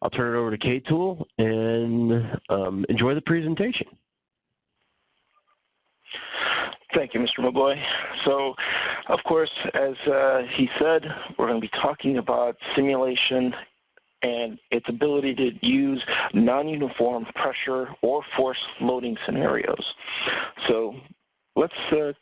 I'll turn it over to K-Tool and um, enjoy the presentation. Thank you, Mr. McGoy. So, of course, as uh, he said, we're going to be talking about simulation and its ability to use non-uniform pressure or force loading scenarios. So let's uh,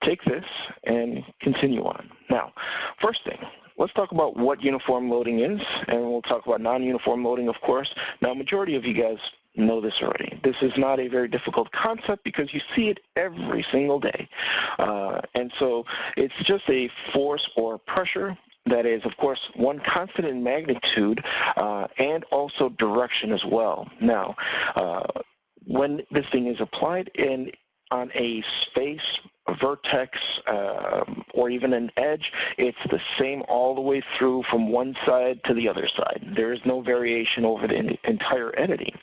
take this and continue on. Now, first thing, let's talk about what uniform loading is, and we'll talk about non-uniform loading, of course. Now, majority of you guys know this already. This is not a very difficult concept because you see it every single day. Uh, and so it's just a force or pressure that is, of course, one constant in magnitude uh, and also direction as well. Now, uh, when this thing is applied in on a space, vertex, um, or even an edge, it's the same all the way through from one side to the other side. There is no variation over the entire entity.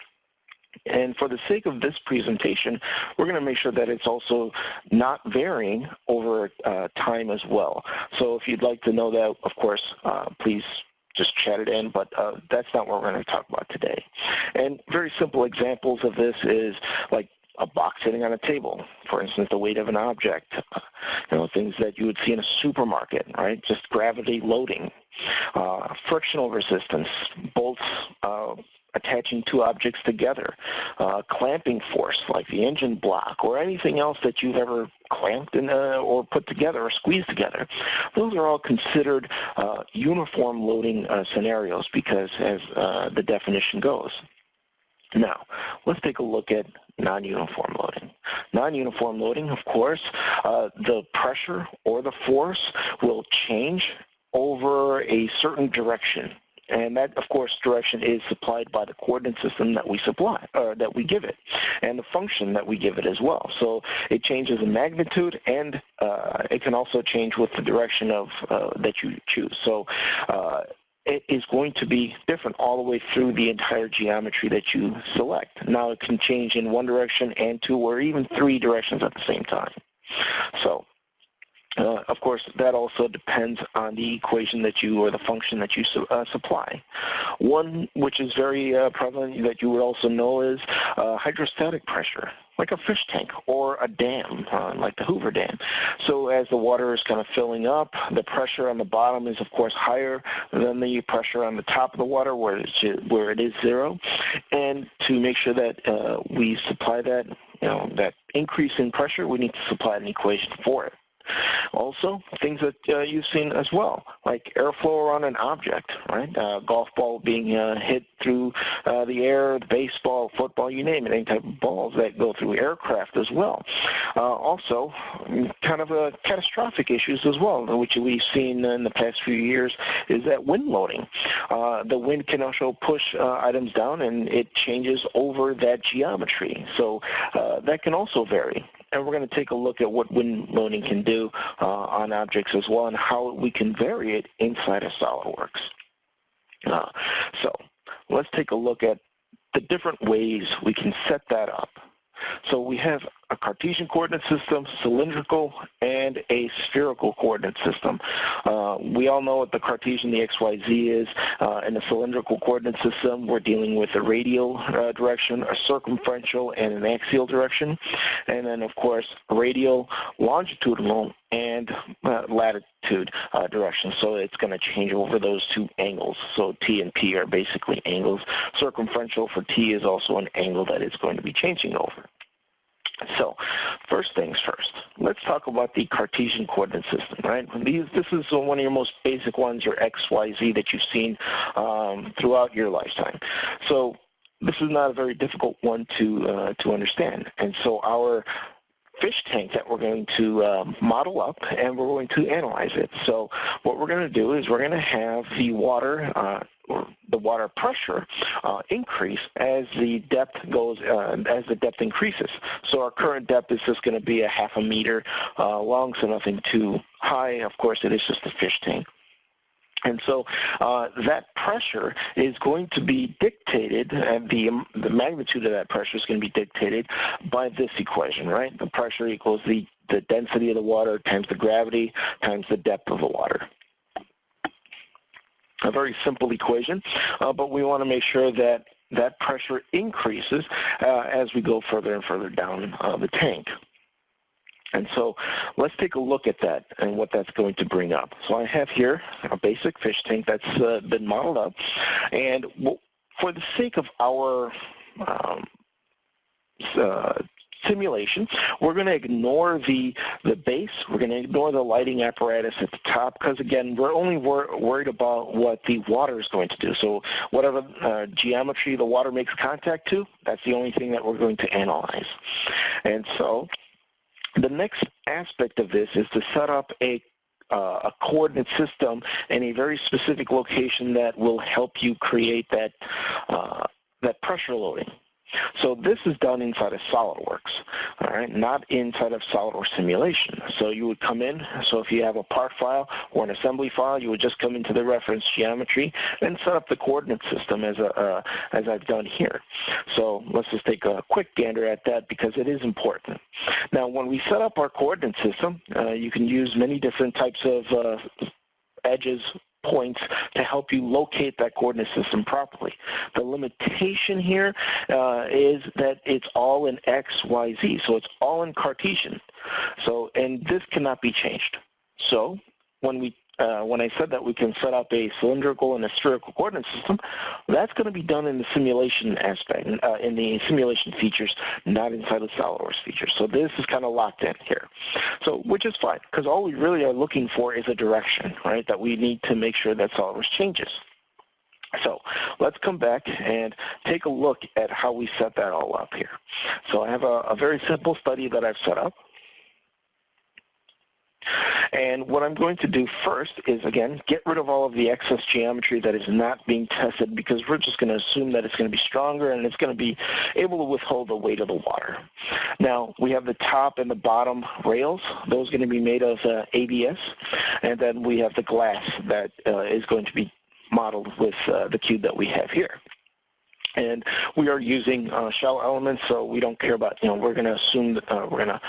And for the sake of this presentation, we're going to make sure that it's also not varying over uh, time as well. So if you'd like to know that, of course, uh, please just chat it in, but uh, that's not what we're going to talk about today. And very simple examples of this is like a box sitting on a table, for instance, the weight of an object, you know, things that you would see in a supermarket, right? Just gravity loading, uh, frictional resistance, bolts uh, attaching two objects together, uh, clamping force like the engine block or anything else that you've ever clamped in, uh, or put together or squeezed together. Those are all considered uh, uniform loading uh, scenarios because as uh, the definition goes. Now, let's take a look at non-uniform loading. Non-uniform loading, of course, uh, the pressure or the force will change over a certain direction and that, of course, direction is supplied by the coordinate system that we supply, or that we give it, and the function that we give it as well. So it changes in magnitude, and uh, it can also change with the direction of uh, that you choose. So uh, it is going to be different all the way through the entire geometry that you select. Now it can change in one direction and two or even three directions at the same time. So uh, of course, that also depends on the equation that you, or the function that you su uh, supply. One which is very uh, prevalent that you would also know is uh, hydrostatic pressure, like a fish tank or a dam, uh, like the Hoover Dam. So as the water is kind of filling up, the pressure on the bottom is, of course, higher than the pressure on the top of the water where, where it is zero. And to make sure that uh, we supply that, you know, that increase in pressure, we need to supply an equation for it. Also, things that uh, you've seen as well, like airflow around an object, right? Uh, golf ball being uh, hit through uh, the air, baseball, football, you name it, any type of balls that go through aircraft as well. Uh, also, kind of catastrophic issues as well, which we've seen in the past few years, is that wind loading. The wind can also push items down and it changes over that geometry. So that can also vary and we're going to take a look at what wind loading can do uh, on objects as well and how we can vary it inside of SOLIDWORKS. Uh, so let's take a look at the different ways we can set that up. So we have a Cartesian coordinate system, cylindrical, and a spherical coordinate system. Uh, we all know what the Cartesian, the XYZ is. Uh, in the cylindrical coordinate system, we're dealing with a radial uh, direction, a circumferential, and an axial direction. And then, of course, radial, longitudinal, and uh, latitude uh, direction. So it's going to change over those two angles. So T and P are basically angles. Circumferential for T is also an angle that it's going to be changing over. So, first things first, let's talk about the Cartesian coordinate system, right? These, this is one of your most basic ones, your X, Y, Z that you've seen um, throughout your lifetime. So, this is not a very difficult one to, uh, to understand. And so our fish tank that we're going to um, model up and we're going to analyze it. So what we're going to do is we're going to have the water uh, or the water pressure uh, increase as the depth goes, uh, as the depth increases. So our current depth is just going to be a half a meter uh, long, so nothing too high. Of course, it is just a fish tank. And so uh, that pressure is going to be dictated, and the, the magnitude of that pressure is going to be dictated by this equation, right? The pressure equals the, the density of the water times the gravity times the depth of the water. A very simple equation, uh, but we want to make sure that that pressure increases uh, as we go further and further down uh, the tank. And so let's take a look at that and what that's going to bring up. So I have here a basic fish tank that's uh, been modeled up. And for the sake of our um, uh, simulation, we're going to ignore the, the base. We're going to ignore the lighting apparatus at the top because, again, we're only wor worried about what the water is going to do. So whatever uh, geometry the water makes contact to, that's the only thing that we're going to analyze. And so the next aspect of this is to set up a uh, a coordinate system in a very specific location that will help you create that uh, that pressure loading. So this is done inside of SOLIDWORKS, all right, not inside of SOLIDWORKS simulation. So you would come in, so if you have a part file or an assembly file, you would just come into the reference geometry and set up the coordinate system as, a, uh, as I've done here. So let's just take a quick gander at that because it is important. Now when we set up our coordinate system, uh, you can use many different types of uh, edges points to help you locate that coordinate system properly. The limitation here uh, is that it's all in X, Y, Z, so it's all in Cartesian. So, and this cannot be changed. So when we uh, when I said that we can set up a cylindrical and a spherical coordinate system, that's going to be done in the simulation aspect, uh, in the simulation features, not inside the SOLIDWORKS features. So this is kind of locked in here. So, which is fine, because all we really are looking for is a direction, right, that we need to make sure that SOLIDWORKS changes. So let's come back and take a look at how we set that all up here. So I have a, a very simple study that I've set up. And what I'm going to do first is, again, get rid of all of the excess geometry that is not being tested because we're just going to assume that it's going to be stronger and it's going to be able to withhold the weight of the water. Now, we have the top and the bottom rails. Those are going to be made of uh, ABS. And then we have the glass that uh, is going to be modeled with uh, the cube that we have here. And we are using uh, shell elements, so we don't care about, you know, we're going to assume that uh, we're going to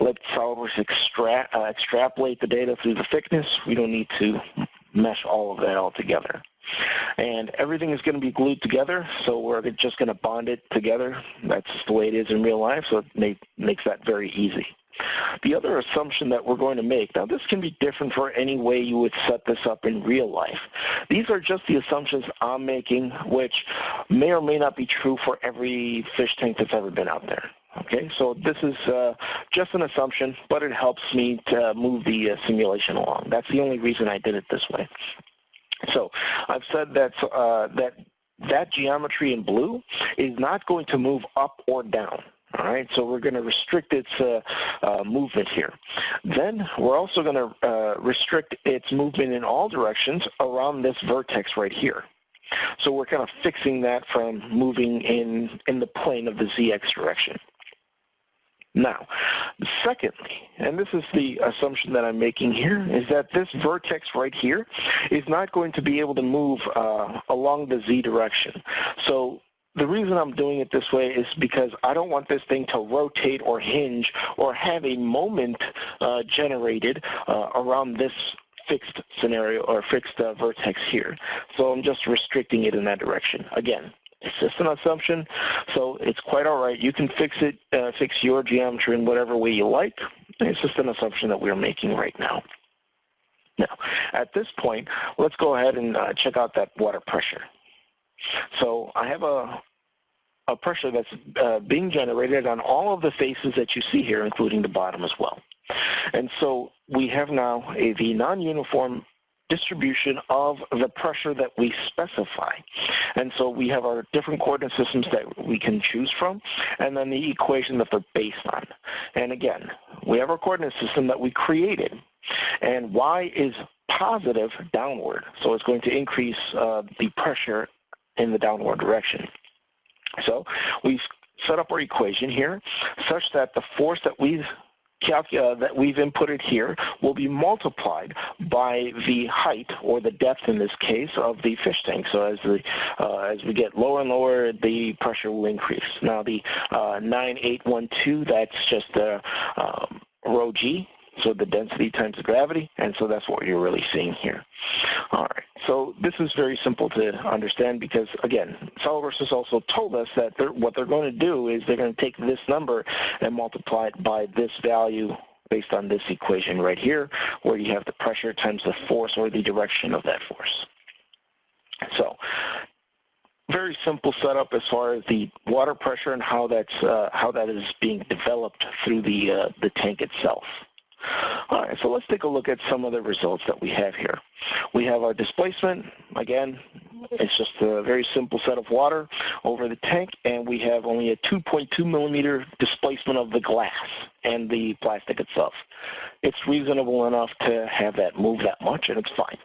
let SOLIDWORKS extra uh, extrapolate the data through the thickness. We don't need to mesh all of that all together. And everything is going to be glued together, so we're just going to bond it together. That's the way it is in real life, so it make, makes that very easy. The other assumption that we're going to make, now this can be different for any way you would set this up in real life. These are just the assumptions I'm making, which may or may not be true for every fish tank that's ever been out there. Okay, so this is uh, just an assumption, but it helps me to move the uh, simulation along. That's the only reason I did it this way. So I've said that uh, that that geometry in blue is not going to move up or down. All right, so we're going to restrict its uh, uh, movement here. Then we're also going to uh, restrict its movement in all directions around this vertex right here. So we're kind of fixing that from moving in, in the plane of the ZX direction. Now, secondly, and this is the assumption that I'm making here, is that this vertex right here is not going to be able to move uh, along the Z direction. So the reason I'm doing it this way is because I don't want this thing to rotate or hinge or have a moment uh, generated uh, around this fixed scenario or fixed uh, vertex here. So I'm just restricting it in that direction. Again, it's just an assumption, so it's quite all right. You can fix it, uh, fix your geometry in whatever way you like. It's just an assumption that we're making right now. Now, at this point, let's go ahead and uh, check out that water pressure. So I have a, a pressure that's uh, being generated on all of the faces that you see here, including the bottom as well. And so we have now a, the non-uniform distribution of the pressure that we specify. And so we have our different coordinate systems that we can choose from, and then the equation that they're based on. And again, we have our coordinate system that we created, and y is positive downward, so it's going to increase uh, the pressure in the downward direction. So we've set up our equation here such that the force that we've uh, that we've inputted here will be multiplied by the height or the depth in this case of the fish tank. So as the uh, as we get lower and lower, the pressure will increase. Now the uh, 9812, that's just the um, rho g So the density times the gravity, and so that's what you're really seeing here. All right, so this is very simple to understand because, again, SOLIDWORKS has also told us that they're, what they're going to do is they're going to take this number and multiply it by this value based on this equation right here, where you have the pressure times the force or the direction of that force. So very simple setup as far as the water pressure and how that's uh, how that is being developed through the uh, the tank itself. All right, so let's take a look at some of the results that we have here. We have our displacement. Again, it's just a very simple set of water over the tank, and we have only a 2.2 millimeter displacement of the glass and the plastic itself. It's reasonable enough to have that move that much, and it's fine.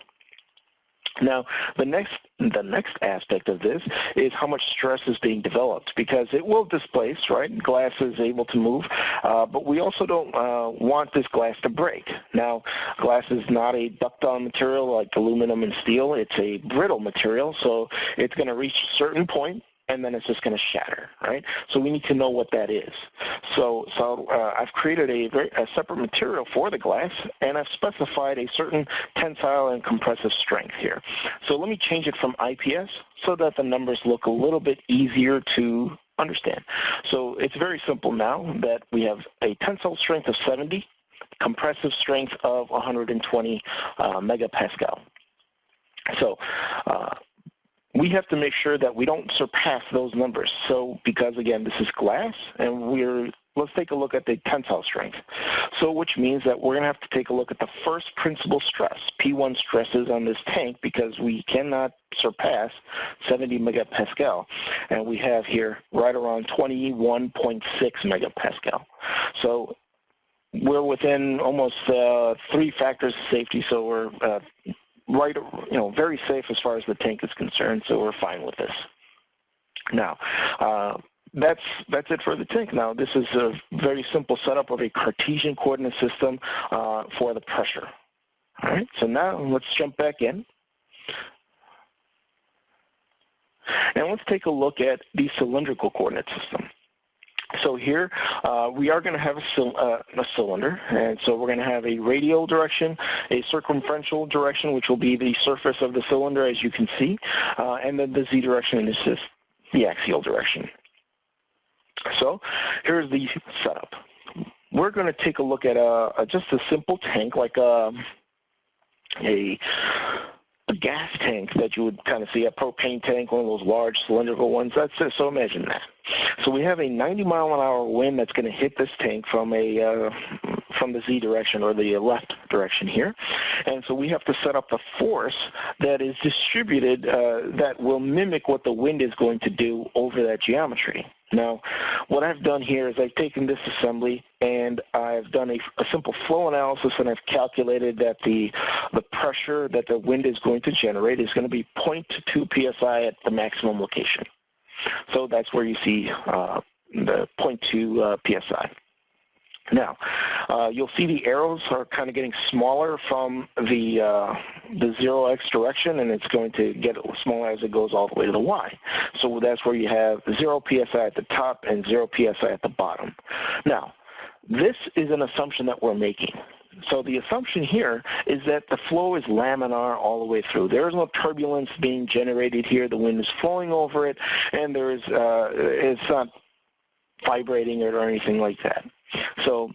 Now, the next the next aspect of this is how much stress is being developed because it will displace, right? Glass is able to move, uh, but we also don't uh, want this glass to break. Now, glass is not a ductile material like aluminum and steel. It's a brittle material, so it's going to reach a certain point and then it's just going to shatter, right? So we need to know what that is. So, so uh, I've created a, very, a separate material for the glass, and I've specified a certain tensile and compressive strength here. So let me change it from IPS so that the numbers look a little bit easier to understand. So it's very simple now that we have a tensile strength of 70, compressive strength of 120 uh, megapascal. So uh, we have to make sure that we don't surpass those numbers. So because again, this is glass and we're, let's take a look at the tensile strength. So which means that we're gonna have to take a look at the first principal stress, P1 stresses on this tank because we cannot surpass 70 megapascal. And we have here right around 21.6 megapascal. So we're within almost uh, three factors of safety, so we're uh, right, you know, very safe as far as the tank is concerned, so we're fine with this. Now, uh, that's that's it for the tank. Now, this is a very simple setup of a Cartesian coordinate system uh, for the pressure. All right, so now let's jump back in. And let's take a look at the cylindrical coordinate system. So here uh, we are going to have a, uh, a, cylinder, and so we're going to have a radial direction, a circumferential direction, which will be the surface of the cylinder, as you can see, uh, and then the z direction is just the axial direction. So here's the setup. We're going to take a look at a, a just a simple tank, like a, a a gas tank that you would kind of see, a propane tank, one of those large cylindrical ones. That's it. So imagine that. So we have a 90 mile an hour wind that's going to hit this tank from a uh, from the z direction or the left direction here, and so we have to set up the force that is distributed uh, that will mimic what the wind is going to do over that geometry. Now, what I've done here is I've taken this assembly and I've done a, a, simple flow analysis and I've calculated that the, the pressure that the wind is going to generate is going to be 0.2 psi at the maximum location. So that's where you see uh, the 0.2 uh, psi. Now, uh, you'll see the arrows are kind of getting smaller from the uh, the 0x direction, and it's going to get smaller as it goes all the way to the y. So that's where you have 0 psi at the top and 0 psi at the bottom. Now, this is an assumption that we're making. So the assumption here is that the flow is laminar all the way through. There is no turbulence being generated here. The wind is flowing over it, and there is uh, it's not vibrating it or anything like that. So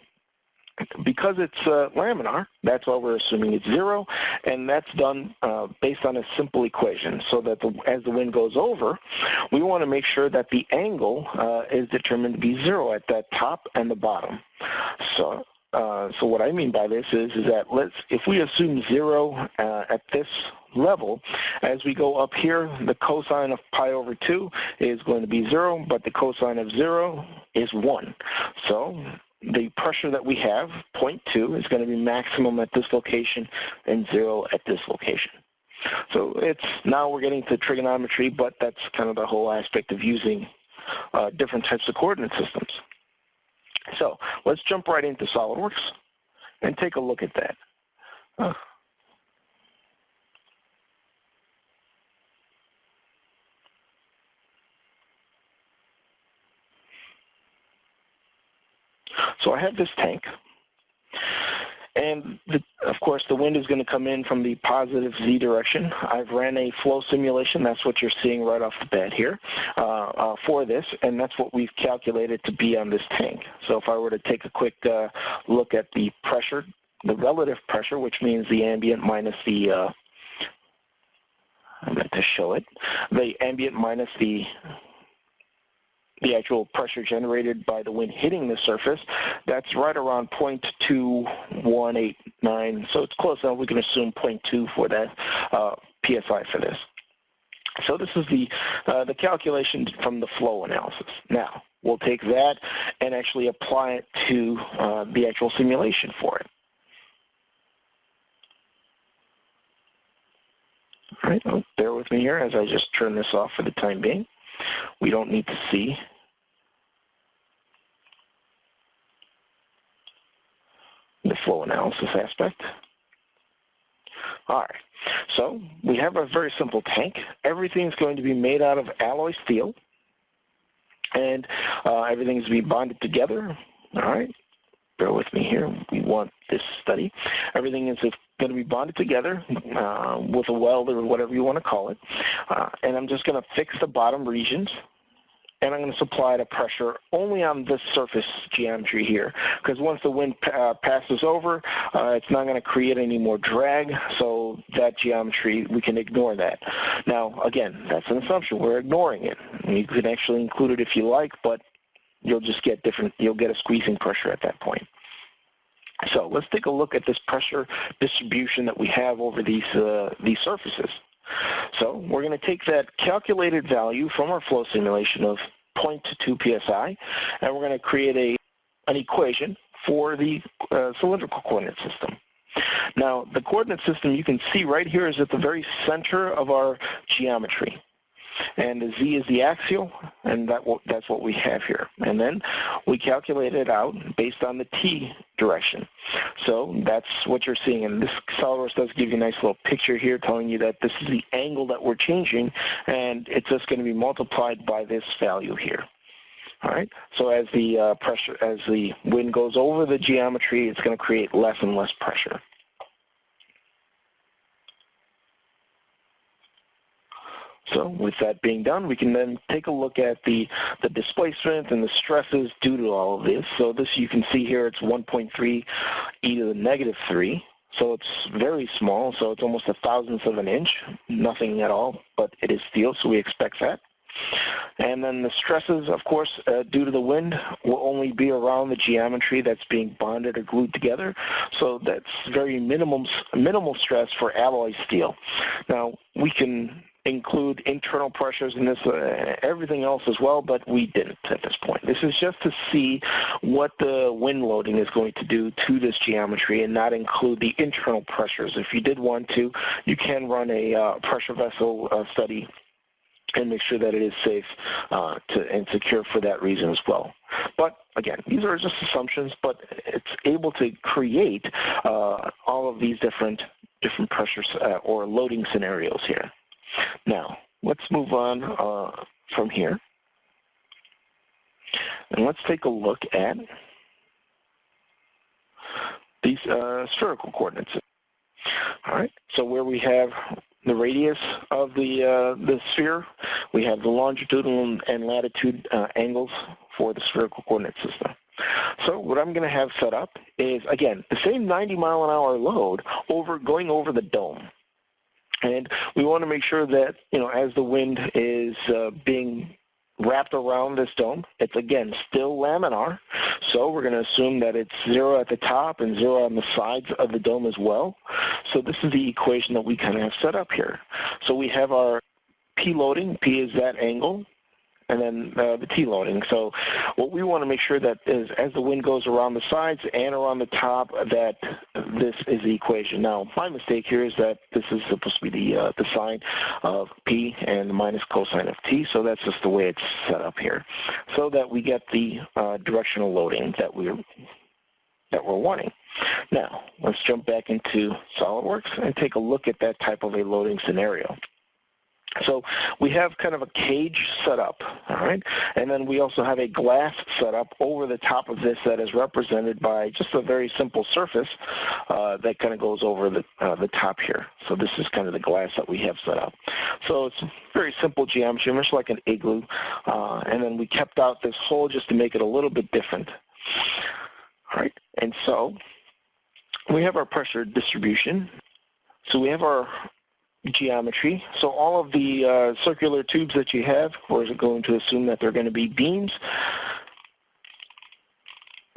because it's uh, laminar, that's why we're assuming it's zero, and that's done uh, based on a simple equation. So that the, as the wind goes over, we want to make sure that the angle uh, is determined to be zero at that top and the bottom. So uh, so what I mean by this is, is that let's, if we assume zero uh, at this level, as we go up here, the cosine of pi over 2 is going to be 0, but the cosine of 0 is 1. So the pressure that we have, 0.2, is going to be maximum at this location and 0 at this location. So it's now we're getting to trigonometry, but that's kind of the whole aspect of using uh, different types of coordinate systems. So let's jump right into SOLIDWORKS and take a look at that. Uh, so I have this tank, And the, of course, the wind is going to come in from the positive z direction. I've ran a flow simulation. That's what you're seeing right off the bat here uh, uh, for this, and that's what we've calculated to be on this tank. So if I were to take a quick uh, look at the pressure, the relative pressure, which means the ambient minus the uh, I'm going to show it. The ambient minus the the actual pressure generated by the wind hitting the surface, that's right around 0.2189. So it's close enough. We can assume 0.2 for that uh, PSI for this. So this is the, uh, the calculation from the flow analysis. Now, we'll take that and actually apply it to uh, the actual simulation for it. All right, well, bear with me here as I just turn this off for the time being. We don't need to see the flow analysis aspect. All right, so we have a very simple tank. Everything's going to be made out of alloy steel, and uh, everything's to be bonded together. All right, bear with me here. We want this study. Everything is going to be bonded together uh, with a weld or whatever you want to call it. Uh, and I'm just going to fix the bottom regions and I'm going to supply the pressure only on this surface geometry here because once the wind uh, passes over uh, it's not going to create any more drag so that geometry we can ignore that now again that's an assumption we're ignoring it you can actually include it if you like but you'll just get different you'll get a squeezing pressure at that point so let's take a look at this pressure distribution that we have over these, uh, these surfaces. So we're going to take that calculated value from our flow simulation of 0.2 psi, and we're going to create a, an equation for the uh, cylindrical coordinate system. Now, the coordinate system you can see right here is at the very center of our geometry and the z is the axial, and that that's what we have here. And then we calculate it out based on the t direction. So that's what you're seeing, and this SOLIDWORKS does give you a nice little picture here telling you that this is the angle that we're changing, and it's just going to be multiplied by this value here. All right. So as the uh, pressure, as the wind goes over the geometry, it's going to create less and less pressure. So with that being done, we can then take a look at the, the displacement and the stresses due to all of this. So this you can see here, it's 1.3 e to the negative 3. So it's very small, so it's almost a thousandth of an inch, nothing at all, but it is steel, so we expect that. And then the stresses, of course, uh, due to the wind, will only be around the geometry that's being bonded or glued together. So that's very minimum, minimal stress for alloy steel. Now, we can include internal pressures and this uh, everything else as well, but we didn't at this point. This is just to see what the wind loading is going to do to this geometry and not include the internal pressures. If you did want to, you can run a uh, pressure vessel uh, study and make sure that it is safe uh, to, and secure for that reason as well. But again, these are just assumptions, but it's able to create uh, all of these different different pressures uh, or loading scenarios here. Now, let's move on uh, from here. And let's take a look at these uh, spherical coordinates. All right, so where we have the radius of the, uh, the sphere, we have the longitudinal and latitude uh, angles for the spherical coordinate system. So what I'm going to have set up is, again, the same 90 mile an hour load over going over the dome. And we want to make sure that, you know, as the wind is uh, being wrapped around this dome, it's again still laminar. So we're going to assume that it's zero at the top and zero on the sides of the dome as well. So this is the equation that we kind of have set up here. So we have our P loading, P is that angle, and then uh, the T-loading. So what we want to make sure that is as the wind goes around the sides and around the top, that this is the equation. Now, my mistake here is that this is supposed to be the, uh, the sine of P and the minus cosine of T, so that's just the way it's set up here, so that we get the uh, directional loading that we're that we're wanting. Now, let's jump back into SOLIDWORKS and take a look at that type of a loading scenario. So we have kind of a cage set up, all right? And then we also have a glass set up over the top of this that is represented by just a very simple surface uh, that kind of goes over the, uh, the top here. So this is kind of the glass that we have set up. So it's very simple geometry, much like an igloo. Uh, and then we kept out this hole just to make it a little bit different. All right, and so we have our pressure distribution. So we have our geometry. So all of the uh, circular tubes that you have, or is it going to assume that they're going to be beams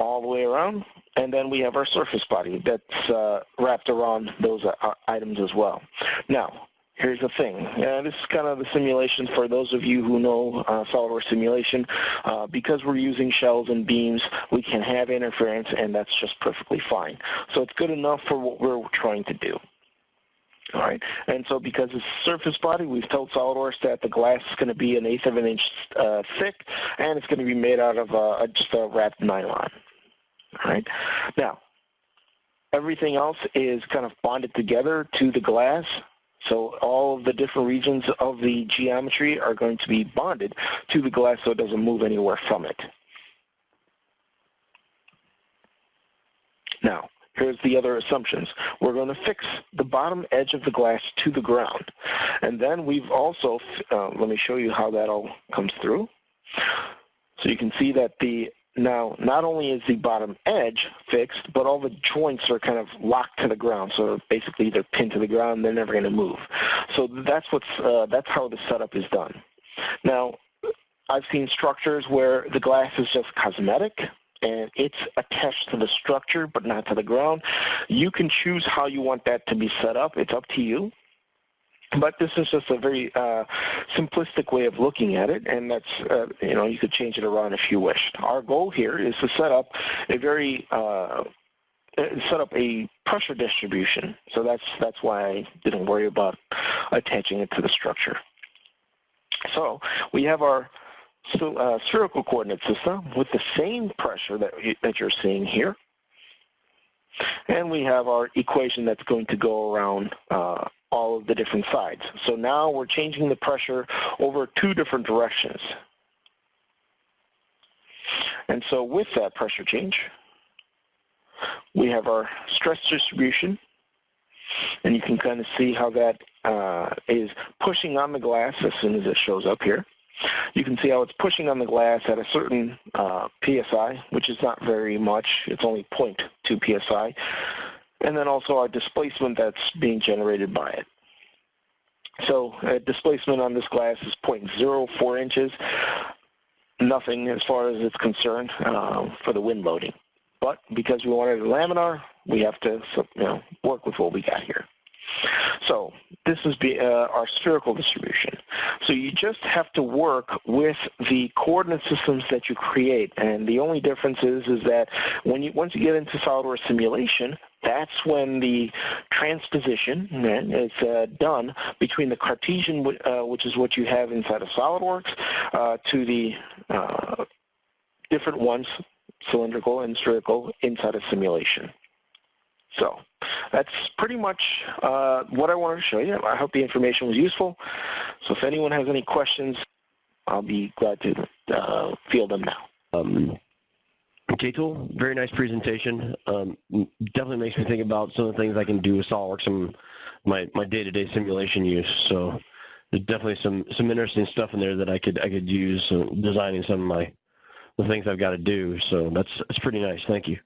all the way around. And then we have our surface body that's uh, wrapped around those uh, items as well. Now, here's the thing. this is kind of the simulation for those of you who know uh, SOLIDWORKS simulation. Uh, because we're using shells and beams, we can have interference, and that's just perfectly fine. So it's good enough for what we're trying to do. All right, and so because it's surface body, we've told SOLIDWORKS that the glass is going to be an eighth of an inch uh, thick, and it's going to be made out of uh, just a wrapped nylon. All right, now everything else is kind of bonded together to the glass, so all of the different regions of the geometry are going to be bonded to the glass so it doesn't move anywhere from it. Now, Here's the other assumptions. We're going to fix the bottom edge of the glass to the ground. And then we've also, uh, let me show you how that all comes through. So you can see that the now, not only is the bottom edge fixed, but all the joints are kind of locked to the ground. So basically, they're pinned to the ground. They're never going to move. So that's what's uh, that's how the setup is done. Now, I've seen structures where the glass is just cosmetic and it's attached to the structure but not to the ground. You can choose how you want that to be set up. It's up to you. But this is just a very uh, simplistic way of looking at it, and that's, uh, you know, you could change it around if you wished. Our goal here is to set up a very, uh, set up a pressure distribution. So that's, that's why I didn't worry about attaching it to the structure. So we have our so, uh, spherical coordinate system with the same pressure that, that you're seeing here. And we have our equation that's going to go around uh, all of the different sides. So now we're changing the pressure over two different directions. And so with that pressure change, we have our stress distribution, and you can kind of see how that uh, is pushing on the glass as soon as it shows up here. You can see how it's pushing on the glass at a certain uh, PSI, which is not very much. It's only 0.2 PSI. And then also our displacement that's being generated by it. So uh, displacement on this glass is 0.04 inches. Nothing as far as it's concerned uh, for the wind loading. But because we wanted a laminar, we have to you know, work with what we got here. So this is the, uh, our spherical distribution. So you just have to work with the coordinate systems that you create. And the only difference is, is that when you, once you get into SOLIDWORKS simulation, that's when the transposition is uh, done between the Cartesian, uh, which is what you have inside of SOLIDWORKS, uh, to the uh, different ones, cylindrical and spherical, inside of simulation. So that's pretty much uh, what I wanted to show you. I hope the information was useful. So if anyone has any questions, I'll be glad to uh, field them now. Um, K-Tool, very nice presentation. Um, definitely makes me think about some of the things I can do with SOLIDWORKS and my, my day-to-day -day simulation use. So there's definitely some, some interesting stuff in there that I could I could use uh, designing some of my the things I've got to do. So that's that's pretty nice. Thank you.